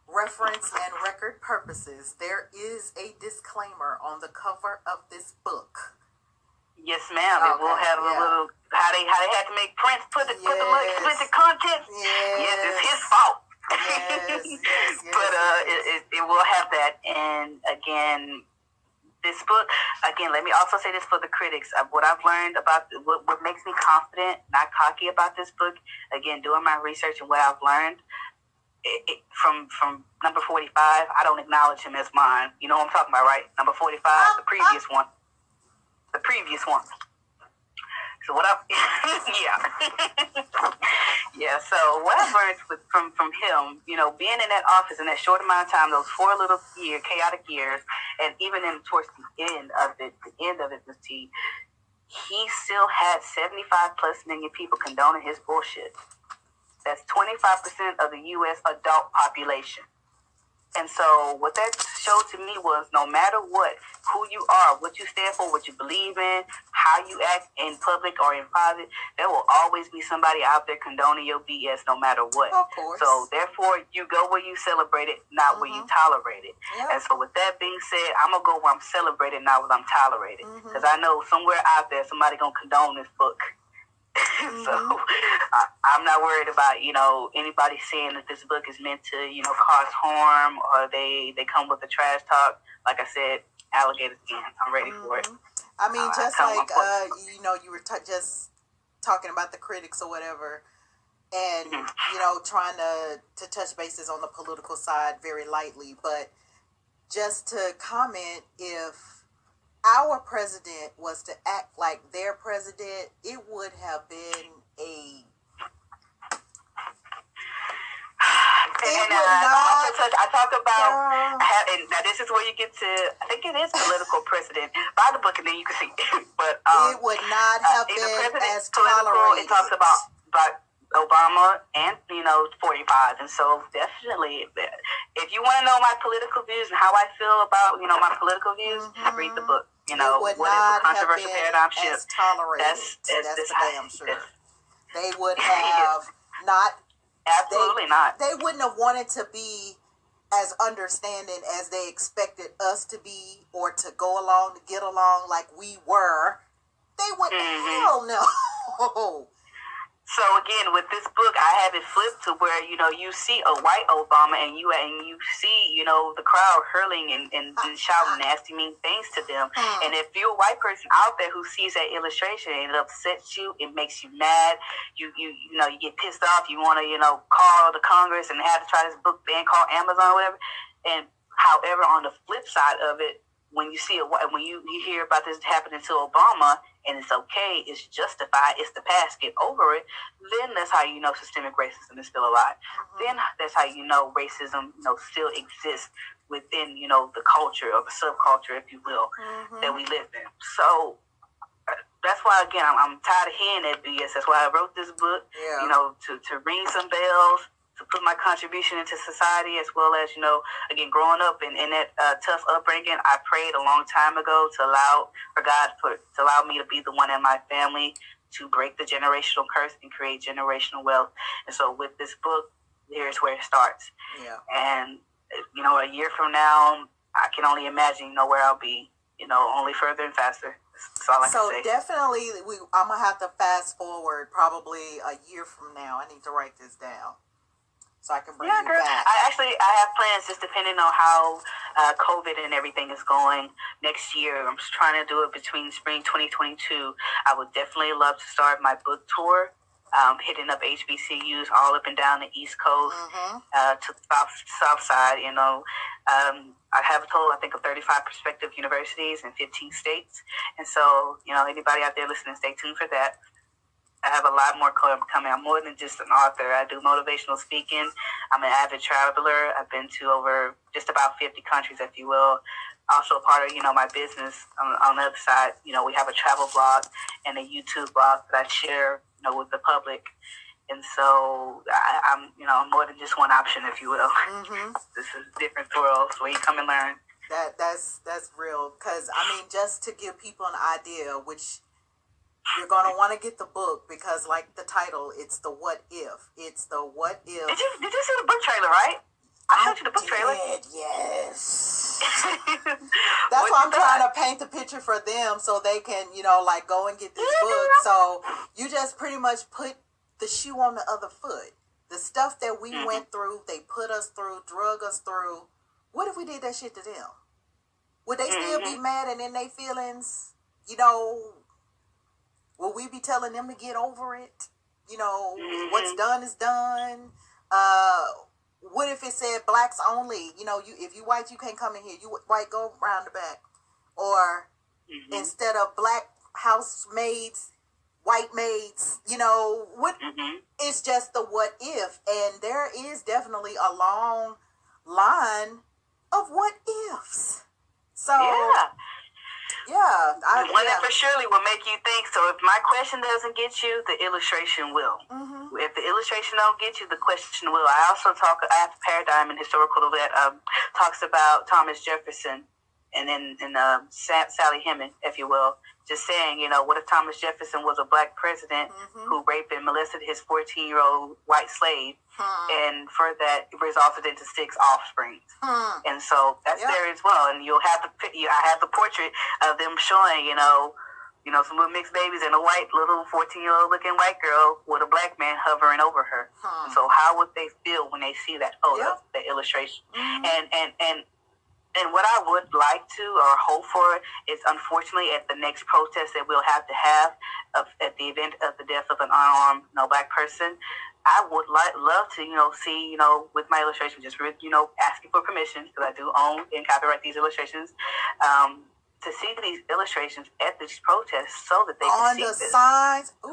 reference and record purposes, there is a disclaimer on the cover of this book. Yes, ma'am. It will Okay, have a little how they how they had to make Prince put the put the little Yes. explicit content. Yes. Yes, it's his fault. Yes, yes, <laughs> yes, but uh, yes. it, it, it will have that. And again, this book, again, let me also say this for the critics. Uh, what I've learned about what, what makes me confident, not cocky about this book, again, doing my research and what I've learned. It, it, from from number 45, I don't acknowledge him as mine. You know what I'm talking about, right? Number 45, the previous one. The previous one. So what I <laughs> yeah <laughs> yeah. So what I learned with, from from him, you know, being in that office in that short amount of time, those four little year chaotic years, and even in towards the end of it, the end of it, Ms. T, he still had seventy five plus million people condoning his bullshit. That's twenty five percent of the U.S. adult population. And so what that showed to me was no matter what, who you are, what you stand for, what you believe in, how you act in public or in private, there will always be somebody out there condoning your BS no matter what. Of course. So therefore you go where you celebrate it, not mm-hmm. where you mm-hmm. tolerate it. Yep. And so with that being said, I'm gonna go where I'm celebrated, not where I'm tolerated. Because mm-hmm. I know somewhere out there somebody gonna condone this book. Mm-hmm. <laughs> so I, I'm not worried about you know anybody saying that this book is meant to you know cause harm or they they come with the trash talk. Like I said, alligators again. I'm ready mm-hmm. for it. Mm-hmm. I mean, uh, just I like uh, you know, you were t- just talking about the critics or whatever, and mm-hmm. you know, trying to to touch bases on the political side very lightly, but just to comment if our president was to act like their president, it would have been a. and uh, not, touch, I talk about, now this is where you get to, I think it is political precedent. Buy the book and then you can see. <laughs> but um, it would not uh, have uh, been as political. Tolerated. It talks about, about Obama and you know 45 and so definitely if you want to know my political views and how I feel about you know my political views mm-hmm. read the book you know, what is a controversial paradigm shift? Tolerated. That's, that's, that's, that's damn sure. They would <laughs> have not. Absolutely they, not. They wouldn't have wanted to be as understanding as they expected us to be, or to go along to get along like we were. They would mm-hmm. hell no. <laughs> So again, with this book, I have it flipped to where you know you see a white Obama, and you and you see you know the crowd hurling and, and, and shouting nasty, mean things to them. Hmm. And if you're a white person out there who sees that illustration, and it upsets you, it makes you mad. You you you know you get pissed off. You want to you know call the Congress and have to try this book ban, call Amazon, or whatever. And however, on the flip side of it, when you see it, when you, you hear about this happening to Obama and it's okay, it's justified, it's the past, get over it, then that's how you know systemic racism is still alive. Mm-hmm. Then that's how you know racism, you know, still exists within, you know, the culture or the subculture, if you will, mm-hmm. that we live in. So uh, that's why again I'm, I'm, tired of hearing that BS. That's why I wrote this book. Yeah. You know, to, to ring some bells, to put my contribution into society as well as you know again growing up in, in that uh, tough upbringing i prayed a long time ago to allow for god for, to allow me to be the one in my family to break the generational curse and create generational wealth. And so with this book here's where it starts. Yeah. And you know a year from now i can only imagine you know where i'll be you know only further and faster. So definitely we i'm gonna have to fast forward probably a year from now. I need to write this down so I can bring yeah, you girl. back. I actually I have plans just depending on how uh, COVID and everything is going next year. I'm just trying to do it between spring 2022. I would definitely love to start my book tour. Um, hitting up HBCUs all up and down the East Coast mm-hmm. uh, to the South, South Side. You know, um, I have a total, I think, of 35 prospective universities in 15 states. And so, you know, anybody out there listening, stay tuned for that. I have a lot more coming. I'm more than just an author. I do motivational speaking. I'm an avid traveler. I've been to over just about 50 countries, if you will. Also, part of you know my business on, on the other side, you know, we have a travel blog and a YouTube blog that I share, you know, with the public. And so I, am you know, more than just one option, if you will. Mm-hmm. <laughs> this is different worlds where you come and learn. That that's that's real. Cause I mean, just to give people an idea, which you're gonna want to get the book because, like the title, it's the what if. It's the what if. Did you did you see the book trailer? Right. I showed you the book did, trailer. Yes. <laughs> That's why I'm trying to paint the picture for them so they can, you know, like go and get this book. So you just pretty much put the shoe on the other foot. The stuff that we mm-hmm. went through, they put us through, drug us through. What if we did that shit to them? Would they still mm-hmm. be mad and in their feelings? You know, Will we be telling them to get over it? You know, mm-hmm. what's done is done. Uh, what if it said blacks only? You know, you if you white, you can't come in here. You white, go around the back. Or mm-hmm. instead of black housemaids, white maids. You know, what hmm it's just the what if, and there is definitely a long line of what ifs. So Yeah. Yeah, I, One yeah. that for surely will make you think. So if my question doesn't get you, the illustration will. Mhm. If the illustration don't get you, the question will. I also talk. I have a paradigm in historical that um, talks about Thomas Jefferson, and then and uh, Sally Heming, if you will, just saying, you know, what if Thomas Jefferson was a black president Mhm. who raped and molested his fourteen-year-old white slave, Hmm. and for that resulted into six offspring. Hmm. And so that's there as well. And you'll have the you- I have the portrait of them showing, you know, you know, some little mixed babies and a white little fourteen year old looking white girl with a black man hovering over her. Hmm. So how would they feel when they see that photo, the illustration? Mhm. And and and and what I would like to or hope for is unfortunately at the next protest that we'll have to have of, at the event of the death of an unarmed you know, black person, I would like love to you know see you know with my illustration just re- you know asking for permission because I do own and copyright these illustrations. Um, to see these illustrations at these protests so that they can on see the this. signs. On,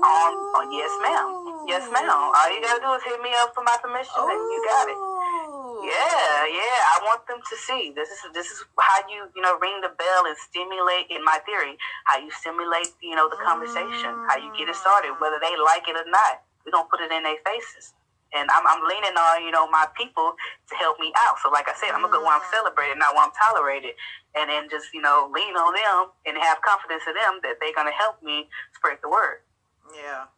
on yes ma'am, yes ma'am. All you gotta do is hit me up for my permission, and you got it. Yeah, yeah. I want them to see this is this is how you you know ring the bell and stimulate. In my theory, how you stimulate you know the conversation, how you get it started, mm. whether they like it or not. We're gonna put it in their faces, and I'm I'm leaning on you know my people to help me out. So like I said, I'm gonna go where I'm mm. celebrated, not where I'm tolerated, and then just you know lean on them and have confidence in them that they're gonna help me spread the word. Yeah.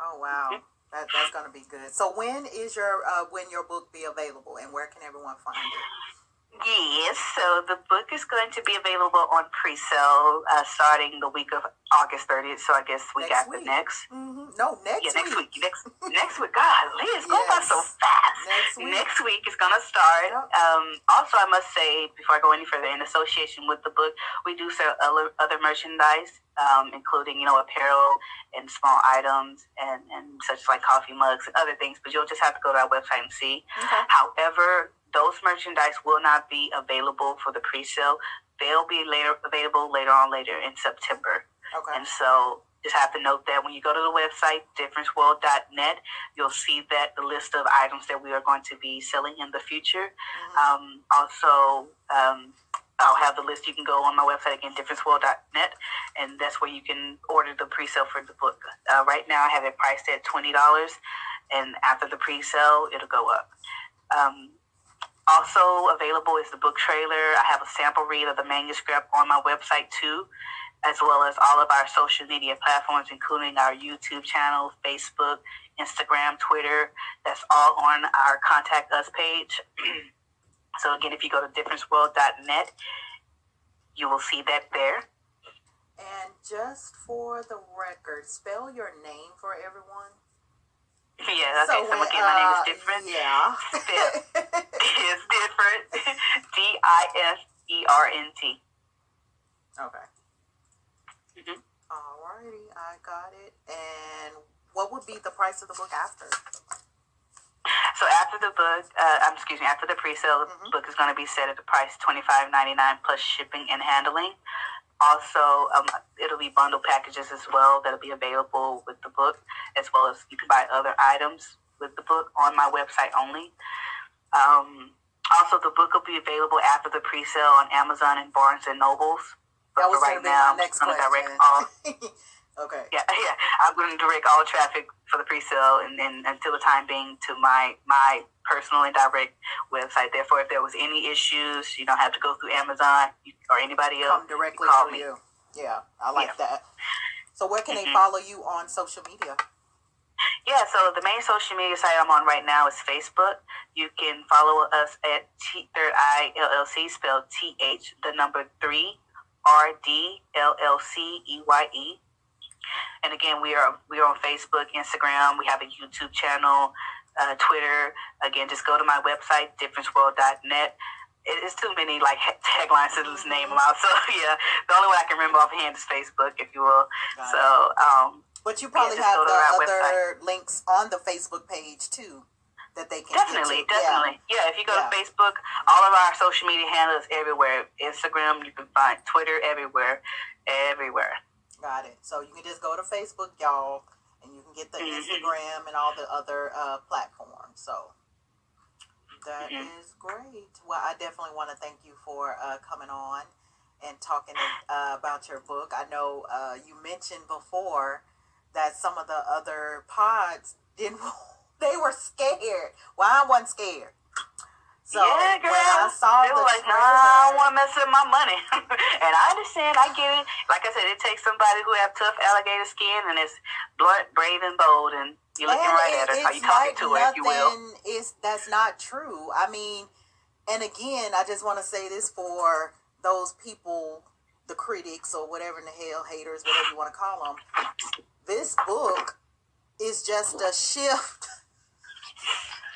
Oh wow. Mm-hmm. That, that's gonna be good. So when is your uh, when your book be available and where can everyone find it? Yes, so the book is going to be available on pre-sale uh, starting the week of August 30th. So I guess we Next after week. next. Mm-hmm. No, next Yeah, next week. week. Next <laughs> next week. God, Liz, go by so fast. Next week. Next week is gonna start. Yep. Um, also, I must say before I go any further, in association with the book, we do sell other, other merchandise, um, including you know apparel and small items and and such like coffee mugs and other things. But you'll just have to go to our website and see. Okay. However, those merchandise will not be available for the pre-sale. They'll be later available later on later in September. Okay. And so just have to note that when you go to the website, differenceworld.net, you'll see that the list of items that we are going to be selling in the future. Mhm. Um, also, um, I'll have the list. You can go on my website again, differenceworld.net, and that's where you can order the pre-sale for the book. Uh, right now, I have it priced at twenty dollars, and after the pre-sale, it'll go up. Um, also available is the book trailer. I have a sample read of the manuscript on my website too, as well as all of our social media platforms, including our YouTube channel, Facebook, Instagram, Twitter. That's all on our contact us page. <clears throat> so again, if you go to differenceworld.net, you will see that there. And just for the record, spell your name for everyone. Yeah, okay. So, when, again, my name uh, is different. <laughs> Yeah. It's different. D I S E R N T. okay. Mhm. Alrighty, I got it. And what would be the price of the book after? So after the book, uh, um, excuse me, after the pre-sale, the Mhm. book is going to be set at the price twenty five ninety nine plus shipping and handling. Also, um, it'll be bundle packages as well that'll be available with the book, as well as you can buy other items with the book on my website only. Um, also, the book will be available after the pre-sale on Amazon and Barnes and Nobles. But That for was right now, my I'm going to direct all <laughs> okay. yeah, <laughs> yeah. I'm going to direct all traffic for the pre-sale and then until the time being to my my personal and direct website. Therefore, if there was any issues, you don't have to go through Amazon or anybody else. Come directly call to me. you. Yeah, I like Yeah. that. So where can they Mhm. follow you on social media? Yeah, so the main social media site I'm on right now is Facebook. You can follow us at T Third Eye LLC, spelled T H the number three R D L L C E Y E. And again, we are we are on Facebook, Instagram. We have a YouTube channel, uh, Twitter. Again, just go to my website, differenceworld.net. It's too many like taglines to just name them out. <laughs> So yeah, the only one I can remember offhand is Facebook, if you will. Got So um, But you probably just have the our other links on the Facebook page too that they can Definitely, get to. definitely. Yeah. if you go Yeah. to Facebook, all of our social media handles everywhere. Instagram, you can find Twitter everywhere, everywhere. Got it. So you can just go to Facebook, y'all, and you can get the Mhm. Instagram and all the other uh, platforms. So that is Mhm. great. Well, I definitely want to thank you for uh, coming on and talking uh, about your book. I know uh, you mentioned before that some of the other pods didn't. <laughs> They were scared. Well, I wasn't scared. So yeah, girl. when I saw they the were like, trailer, nah, I don't want to mess up my money. <laughs> and I understand. I get it. Like I said, it takes somebody who have tough alligator skin and is blunt, brave, and bold. And you're looking And right it- at her. How you talking like to her, if you will. Is that's not true. I mean, and again, I just want to say this for those people, the critics or whatever in the hell, haters, whatever you want to call them. This book is just a <laughs> shift.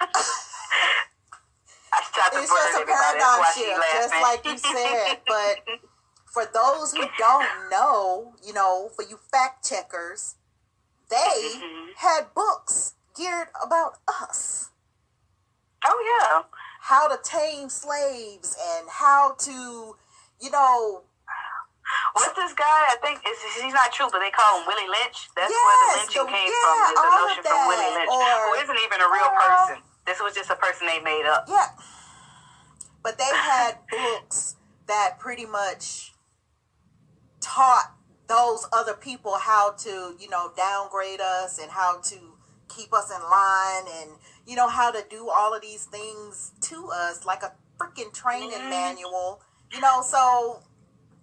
I tried to It's just a paradigm shift, just like you said. <laughs> But for those who don't know, you know, for you fact checkers, they Mhm. had books geared about us. Oh yeah. how to tame slaves and how to, you know, What's this guy? I think it's, he's not true, but they call him Willie Lynch. That's where the lynching the- came yeah, from. The of notion from Willie Lynch, or- who isn't even a real Girl. person. This was just a person they made up. yeah. But they had <laughs> books that pretty much taught those other people how to, you know, downgrade us and how to keep us in line and, you know, how to do all of these things to us like a freaking training Mhm. manual, you know, so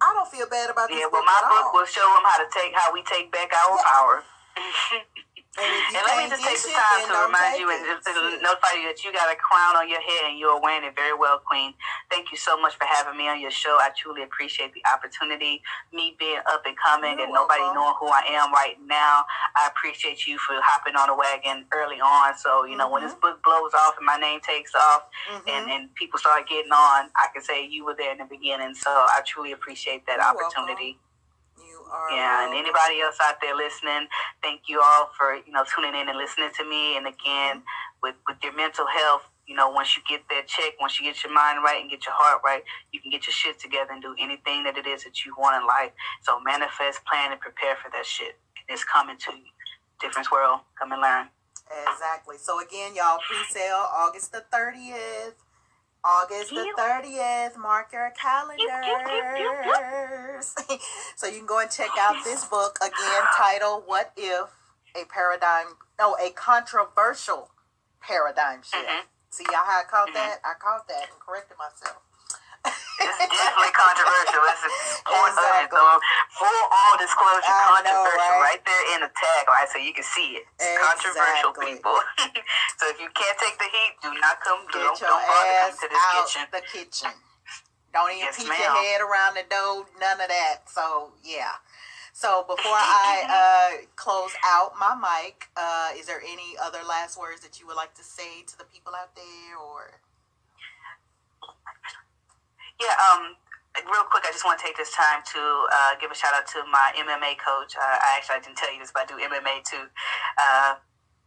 I don't feel bad about this Yeah, well, book my book all. will show them how to take how we take back our Yeah. power. <laughs> And And let me just take the time to remind you and just notify you that you got a crown on your head and you are wearing it very well, Queen. Thank you so much for having me on your show. I truly appreciate the opportunity. Me being up and coming You're and nobody knowing who I am right now. I appreciate you for hopping on the wagon early on. So, you know, when this Mhm. book blows off and my name takes off Mhm. and, and people start getting on, I can say you were there in the beginning. So I truly appreciate that You're opportunity. You Yeah, and um, anybody else out there listening, thank you all for you know tuning in and listening to me. And again, with with your mental health, you know, once you get that check, once you get your mind right and get your heart right, you can get your shit together and do anything that it is that you want in life. So manifest, plan, and prepare for that shit. It's coming to you. Difference world, come and learn. Exactly. So again, y'all pre-sale August the thirtieth. August the thirtieth. Mark your calendars. <laughs> so you can go and check out this book again, titled "What If a Paradigm? No, a controversial paradigm shift." Mhm. See how I caught Mhm. that? I caught that and corrected myself. It's definitely controversial. It's. Exactly. So full on disclosure, I know, controversial, right? right? there in the tag, tagline, so you can see it. It's controversial, people. <laughs> so if you can't take the heat, do not come. Get Don't, don't bother come to this kitchen. the kitchen. Don't even Yes, peek your head around the door. None of that. So yeah. So before <laughs> I uh, close out my mic, uh, is there any other last words that you would like to say to the people out there, or? Yeah, um, real quick, I just want to take this time to uh, give a shout out to my MMA coach. Uh, I actually I didn't tell you this, but I do MMA too. Uh,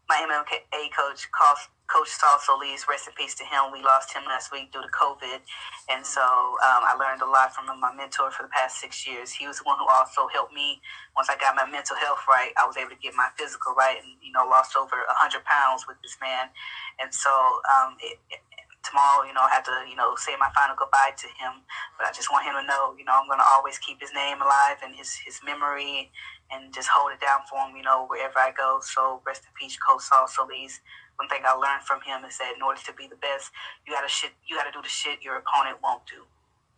my MMA coach, Coach Coach Saul Solis, rest in peace to him. We lost him last week due to COVID, and so um, I learned a lot from him, my mentor for the past six years. He was the one who also helped me once I got my mental health right. I was able to get my physical right, and you know, lost over a hundred pounds with this man, and so um, it, tomorrow, you know, I have to, you know, say my final goodbye to him. But I just want him to know, you know, I'm going to always keep his name alive and his, his memory and just hold it down for him, you know, wherever I go. So rest in peace, Coach Saul Solis. One thing I learned from him is that in order to be the best, you gotta shit, you gotta do the shit your opponent won't do.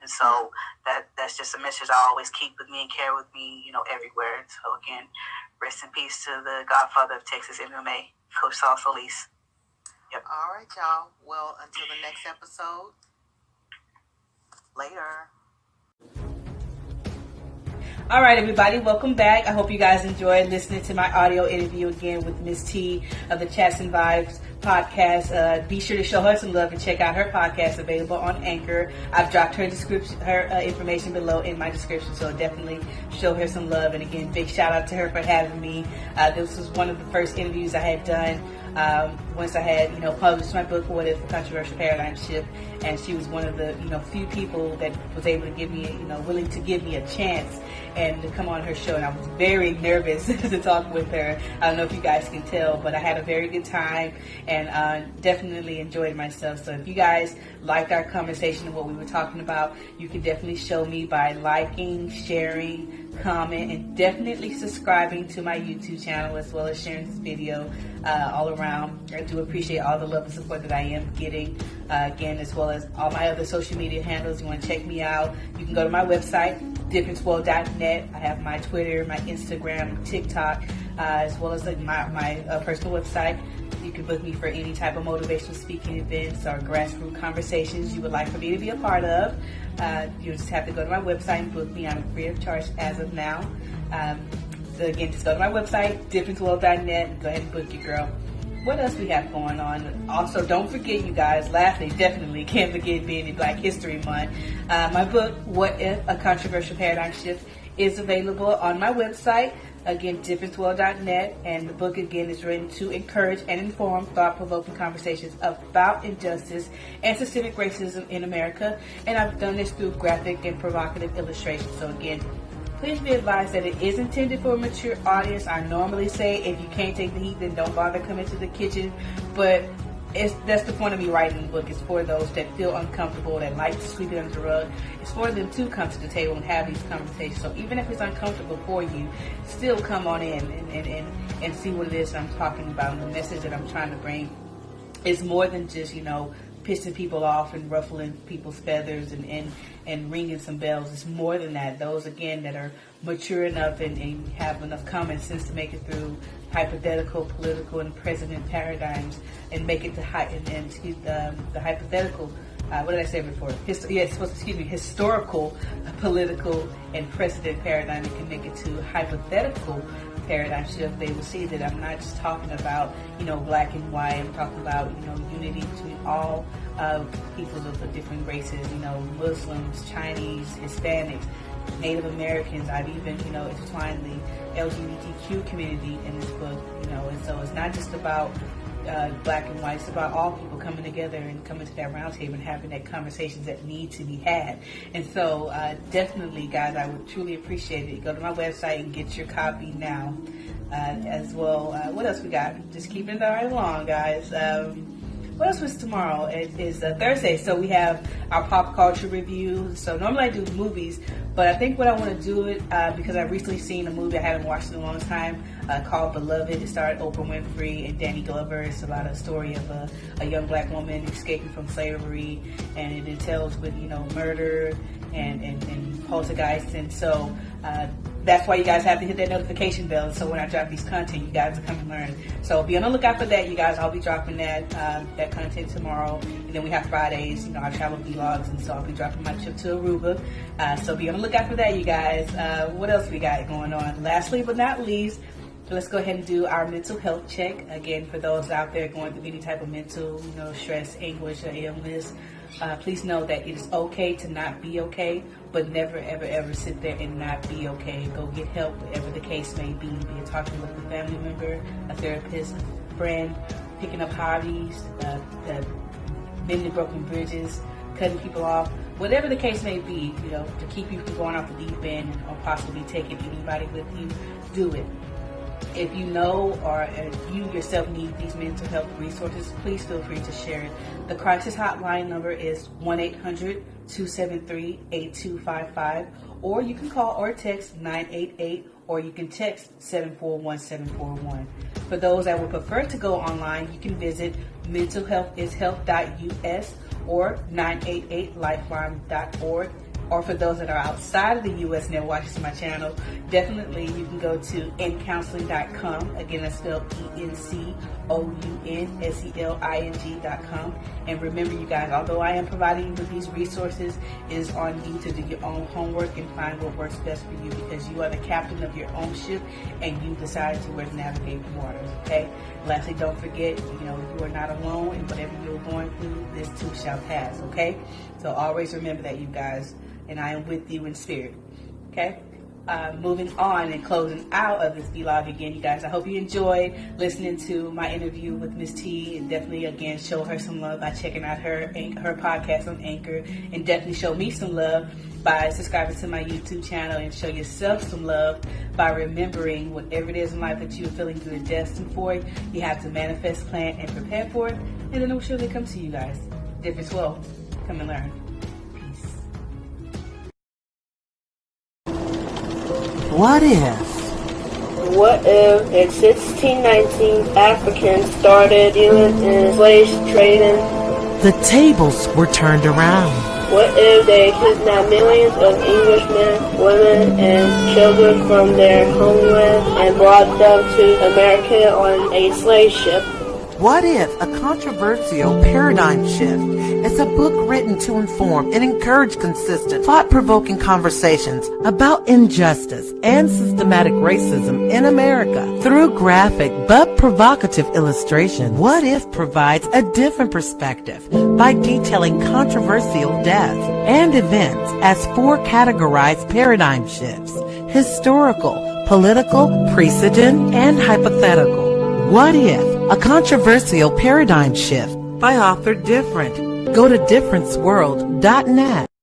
And so mm-hmm. that that's just a message I always keep with me and carry with me, you know, everywhere. So again, rest in peace to the Godfather of Texas MMA, Coach Saul Solis. All right, y'all. Well, until the next episode. Later. All right, everybody, welcome back. I hope you guys enjoyed listening to my audio interview again with Miss T of the Chats and Vibes podcast. Uh, be sure to show her some love and check out her podcast available on Anchor. I've dropped her description, her uh, information below in my description, so definitely show her some love. And again, big shout out to her for having me. Uh, this was one of the first interviews I had done um, once I had, you know, published my book, What If a Controversial Paradigm Shift, and she was one of the, you know, few people that was able to give me, you know, willing to give me a chance and to come on her show. And I was very nervous <laughs> to talk with her. I don't know if you guys can tell, but I had a very good time and uh, definitely enjoyed myself. So if you guys liked our conversation and what we were talking about, you can definitely show me by liking, sharing, comment, and definitely subscribing to my YouTube channel as well as sharing this video uh, all around. I do appreciate all the love and support that I am getting. Uh, again, as well as all my other social media handles. You want to check me out, you can go to my website, differenceworld.net. I have my Twitter, my Instagram, TikTok, uh, as well as like my, my uh, personal website. You can book me for any type of motivational speaking events or grassroots conversations you would like for me to be a part of. Uh, you just have to go to my website and book me. I'm free of charge as of now. Um, so again, just go to my website, differenceworld.net, and go ahead and book your girl. What else we have going on? Also, don't forget, you guys, lastly, definitely can't forget being in Black History Month. Uh, my book, What If? A Controversial Paradigm Shift, is available on my website. Again, differenceworld.net, and the book again is written to encourage and inform thought-provoking conversations about injustice and systemic racism in America. And I've done this through graphic and provocative illustrations. So again, please be advised that it is intended for a mature audience. I normally say if you can't take the heat, then don't bother coming to the kitchen. But it's, that's the point of me writing the book. It's for those that feel uncomfortable, that like to sweep it under the rug. It's for them to come to the table and have these conversations. So even if it's uncomfortable for you, still come on in and, and, and, and see what it is I'm talking about. And the message that I'm trying to bring is more than just, you know, pissing people off and ruffling people's feathers and, and, and ringing some bells. It's more than that. Those, again, that are mature enough and, and have enough common sense to make it through hypothetical, political, and precedent paradigms and make it to high, and, and the hypothetical uh, what did I say before? Hist- yeah, excuse me, historical, political, and precedent paradigm. It can make it to hypothetical paradigm shift. They will see that I'm not just talking about, you know, black and white. I'm talking about, you know, unity between all uh, peoples of the different races, you know, Muslims, Chinese, Hispanics, Native Americans. I've even, you know, intertwined the LGBTQ community in this book, you know, and so it's not just about uh, black and white. It's about all people coming together and coming to that roundtable and having that conversations that need to be had. And so, uh, definitely, guys, I would truly appreciate it. Go to my website and get your copy now. Uh, as well, uh, what else we got? Just keeping it right along, guys. Um, what else was tomorrow? It is Thursday, so we have our pop culture review. So normally I do movies, but I think what I want to do it uh, because I've recently seen a movie I haven't watched in a long time uh, called Beloved. It starred Oprah Winfrey and Danny Glover. It's about a story of a, a young black woman escaping from slavery, and it entails with you know murder and and, and poltergeist. And so uh, that's why you guys have to hit that notification bell. So when I drop these content, you guys come learn. So be on the lookout for that, you guys. I'll be dropping that um, that content tomorrow, and then we have Fridays. You know, our travel vlogs, and so I'll be dropping my trip to Aruba. Uh, so be on the lookout for that, you guys. Uh, what else we got going on? Lastly but not least. Let's go ahead and do our mental health check. Again, for those out there going through any type of mental, you know, stress, anguish, or illness, uh, please know that it is okay to not be okay, but never, ever, ever sit there and not be okay. Go get help, whatever the case may be. Be it talking with a family member, a therapist, a friend, picking up hobbies, uh, uh, mending broken bridges, cutting people off, whatever the case may be, you know, to keep you from going off the deep end or possibly taking anybody with you, do it. If you know or if you yourself need these mental health resources, please feel free to share it. The crisis hotline number is 1 800 273 8255, or you can call or text 988, or you can text 741 741. For those that would prefer to go online, you can visit mentalhealthishealth.us or 988lifeline.org or for those that are outside of the U.S. and they're watching my channel, definitely you can go to encounseling.com. Again, that's spelled E-N-C-O-U-N-S-E-L-I-N-G.com. And remember, you guys, although I am providing you with these resources, it is on you to do your own homework and find what works best for you because you are the captain of your own ship and you decide to where to navigate the waters, okay? Lastly, don't forget, you know, you are not alone and whatever you're going through, this too shall pass, okay? So always remember that, you guys and I am with you in spirit. Okay? Uh, moving on and closing out of this vlog again, you guys. I hope you enjoyed listening to my interview with Miss T, and definitely again show her some love by checking out her her podcast on Anchor, and definitely show me some love by subscribing to my YouTube channel, and show yourself some love by remembering whatever it is in life that you're feeling and destined for. You have to manifest, plan, and prepare for it, and then it will surely come to you guys. Difference world come and learn. What if? What if in 1619 Africans started dealing in slave trading? The tables were turned around. What if they kidnapped millions of Englishmen, women, and children from their homeland and brought them to America on a slave ship? What if a controversial paradigm shift is a book written to inform and encourage consistent, thought-provoking conversations about injustice and systematic racism in America through graphic but provocative illustration? What if provides a different perspective by detailing controversial deaths and events as four categorized paradigm shifts, historical, political, precedent, and hypothetical. What if a controversial paradigm shift by author Different? Go to differenceworld.net.